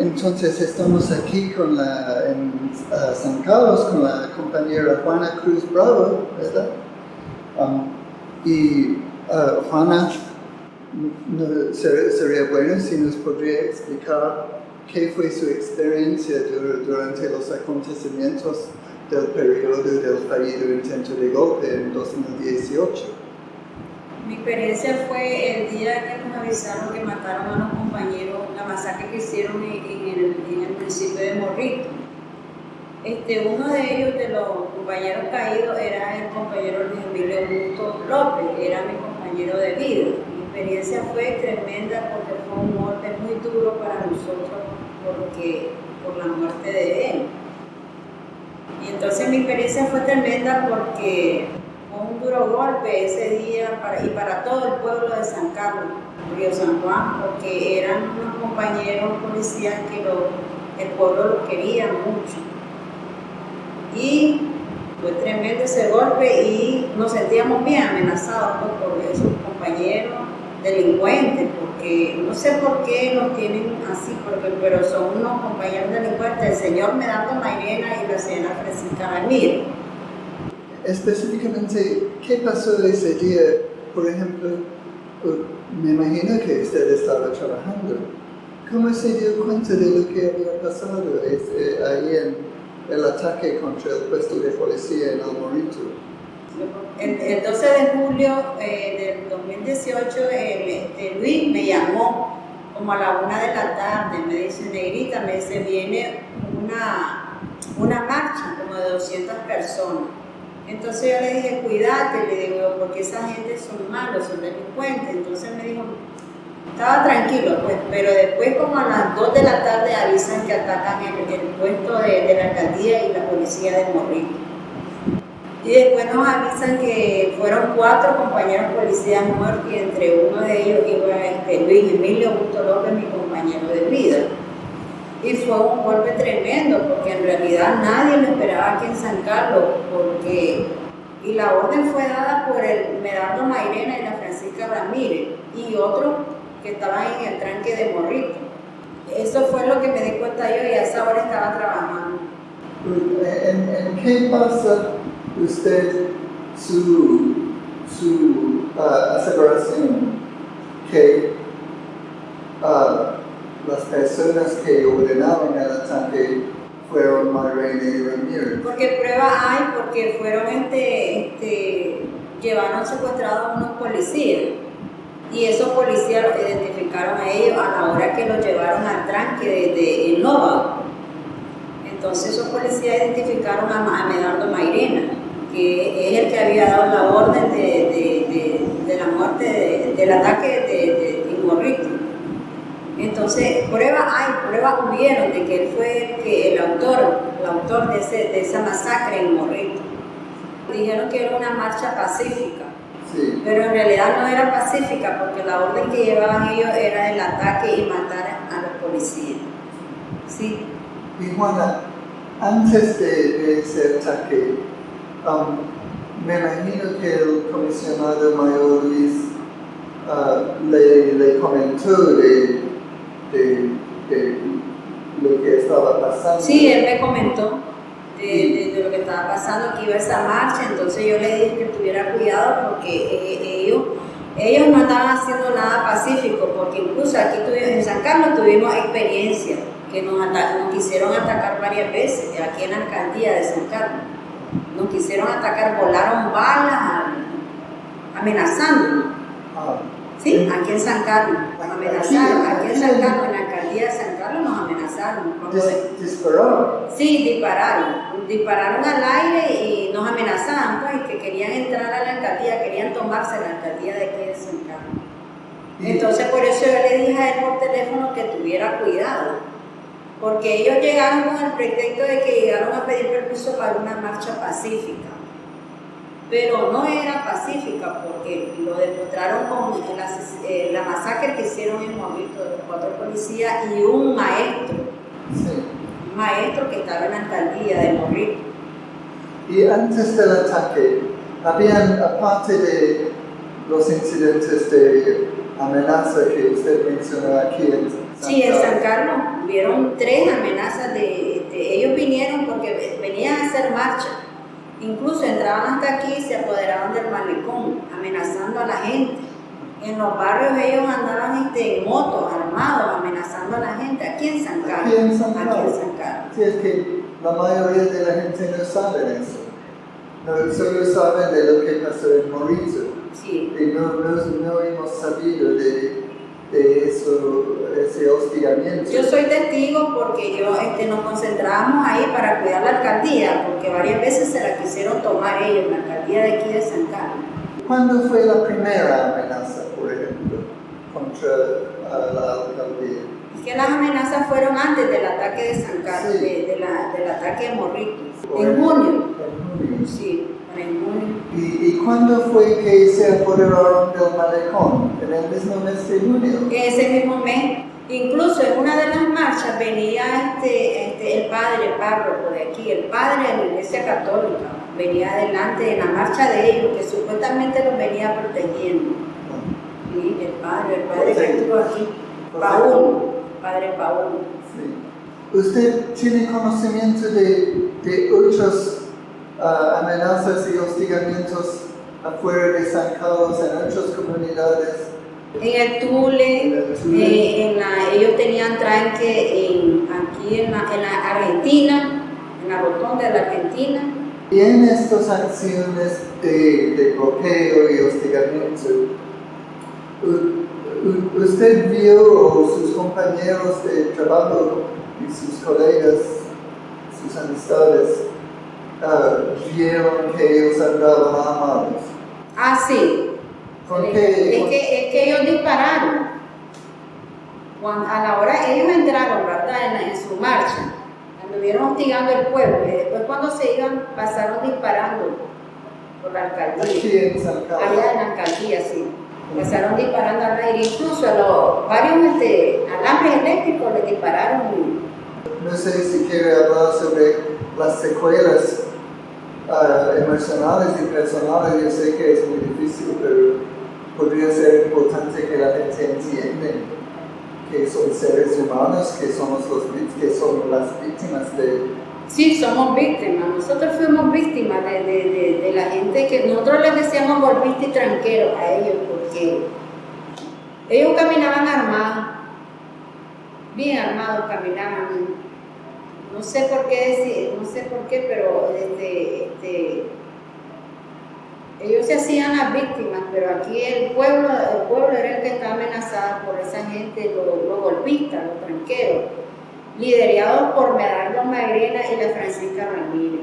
entonces estamos aquí con la, en uh, San Carlos con la compañera Juana Cruz Bravo, ¿verdad? Um, y uh, Juana, no, ser, sería bueno si nos podría explicar qué fue su experiencia dur durante los acontecimientos del periodo del fallido intento de golpe en 2018. Mi experiencia fue el día que nos avisaron que mataron a los compañeros, la masacre que hicieron en, el, en municipio de Morrito. Este, uno de ellos, de los compañeros caídos, era el compañero Luis Emilio Augusto López, era mi compañero de vida. Mi experiencia fue tremenda porque fue un golpe muy duro para nosotros porque, por la muerte de él. Y entonces mi experiencia fue tremenda porque un duro golpe ese día para, y para todo el pueblo de San Carlos, Río San Juan, porque eran unos compañeros policías que lo, el pueblo lo quería mucho. Y fue tremendo ese golpe y nos sentíamos bien amenazados pues, por esos compañeros delincuentes, porque no sé por qué los tienen así, porque, pero son unos compañeros delincuentes, el señor Medardo Mairena y la señora Francisca Ramírez. Específicamente, ¿qué pasó ese día? Por ejemplo, me imagino que usted estaba trabajando. ¿Cómo se dio cuenta de lo que había pasado eh, ahí en el ataque contra el puesto de policía en El Morito? El, 12 de julio eh, del 2018, eh, Luis me llamó como a la una de la tarde, me dice, Negrita, me dice, viene una, una marcha como de 200 personas. Entonces yo le dije, cuídate, le digo, porque esa gente son malos, son delincuentes. Entonces me dijo, estaba tranquilo, pues, pero después como a las 2 de la tarde avisan que atacan el, el puesto de, de, la alcaldía y la policía de Morrito. Y después nos avisan que fueron cuatro compañeros policías muertos y entre uno de ellos iba este, Luis Emilio Augusto López, mi compañero de vida. Y fue un golpe tremendo porque en realidad nadie lo esperaba aquí en San Carlos porque y la orden fue dada por el Merardo Mairena y la Francisca Ramírez y otros que estaban en el tranque de Morrito. Eso fue lo que me di cuenta yo y a esa hora estaba trabajando. ¿En, qué pasa usted su, su uh, que uh, las personas que ordenaron el ataque fueron Mairena y Ramírez. Porque prueba hay, porque fueron este, este, llevaron secuestrados a unos policías y esos policías los identificaron a ellos a la hora que los llevaron al tranque de, de Nova. Entonces esos policías identificaron a, a Medardo Mairena, que es el que había dado la orden de, de, de la muerte, del ataque de, Morrito. Entonces, pruebas hay, pruebas hubieron de que él fue el, que, el autor, el autor de, ese, de esa masacre en Morrito. Dijeron que era una marcha pacífica pero en realidad no era pacífica porque la orden que llevaban ellos era el ataque y matar a los policías. Sí. Y Juana, antes de, ese ataque, um, me imagino que el comisionado mayor Luis uh, le, le, comentó de, de, de, lo que estaba pasando. Sí, él me comentó de, de, lo que estaba pasando, que iba esa marcha, entonces yo le dije que tuviera cuidado porque eh, ellos, ellos no estaban haciendo nada pacífico, porque incluso aquí tuvimos, en San Carlos tuvimos experiencia, que nos, nos quisieron atacar varias veces, aquí en la alcaldía de San Carlos, nos quisieron atacar, volaron balas amenazándonos. Ah. Sí, aquí en San Carlos, nos amenazaron, aquí en San Carlos, en la alcaldía de San Carlos nos amenazaron. ¿Dispararon? Sí, dispararon. Dispararon al aire y nos amenazaban, pues, que querían entrar a la alcaldía, querían tomarse la alcaldía de aquí de San Carlos. Entonces, por eso yo le dije a él por teléfono que tuviera cuidado, porque ellos llegaron con el pretexto de que llegaron a pedir permiso para una marcha pacífica pero no era pacífica porque lo demostraron con la, eh, la masacre que hicieron en momento de los cuatro policías y un maestro, sí. un maestro que estaba en la alcaldía de Morrito. Y antes del ataque, habían, aparte de los incidentes de amenaza que usted mencionó aquí en Sí, en San Carlos hubieron tres amenazas de, de- ellos vinieron porque venían a hacer marcha. Incluso entraban hasta aquí y se apoderaban del malecón, amenazando a la gente. En los barrios ellos andaban este, en motos, armados, amenazando a la gente. Aquí en San Carlos. Aquí en San Carlos. Es que la mayoría de la gente no sabe eso. No, solo saben de lo que pasó en Mauricio. Sí. Y no, no, no hemos sabido de, de eso, ese hostigamiento. Yo soy testigo porque yo este, nos concentrábamos ahí para cuidar la alcaldía, porque varias veces se la quisieron tomar ellos, la alcaldía de aquí de San Carlos. ¿Cuándo fue la primera amenaza, por ejemplo, contra la alcaldía? Que las amenazas fueron antes del ataque de San Carlos, Sí. de, de la, del ataque de Morrito, en junio. En junio. Sí, en junio. ¿Y, ¿Y cuándo fue que se apoderaron del malecón? En el mismo mes de junio. Ese mismo mes, incluso en una de las marchas venía este, este, el padre párroco de aquí, el padre de la iglesia católica, venía adelante en la marcha de ellos, que supuestamente los venía protegiendo. Sí, el padre, el padre que estuvo aquí, Paúl, padre Paúl. Sí. ¿Usted tiene conocimiento de, de otras ah, amenazas y hostigamientos afuera de San Carlos en otras comunidades? En el Tule, En el Tule. eh, en la- ellos tenían tranque en, aquí en la, en la Argentina, en la rotonda de la Argentina. Y en estas acciones de, de bloqueo y hostigamiento, ¿usted vio sus compañeros de trabajo y sus colegas, sus amistades, ah, vieron que ellos andaban armados? Ah, sí. ¿Con Es qué? que, es que ellos dispararon. Cuando- a la hora ellos entraron, ¿verdad? En, su marcha, anduvieron hostigando el pueblo y después cuando se iban pasaron disparando por la alcaldía. Aquí en San Carlos. Allá en la alcaldía, sí. Pasaron disparando al aire, incluso a los varios este, alambres eléctricos les dispararon. No sé si quiere hablar sobre las secuelas ah, emocionales y personales. Yo sé que es muy difícil, pero podría ser importante que la gente entienda que son seres humanos, que somos los que son las víctimas de... Sí, somos víctimas. Nosotros fuimos víctimas de, de- de- la gente que nosotros les decíamos golpistas y tranqueros a ellos porque ellos caminaban armados, bien armados caminaban. No sé por qué decir, no sé por qué, pero este, este, ellos se hacían las víctimas, pero aquí el pueblo, el pueblo era el que estaba amenazado por esa gente, los golpistas, los tranqueros liderados por Medardo Magrena y la Francisca Ramírez.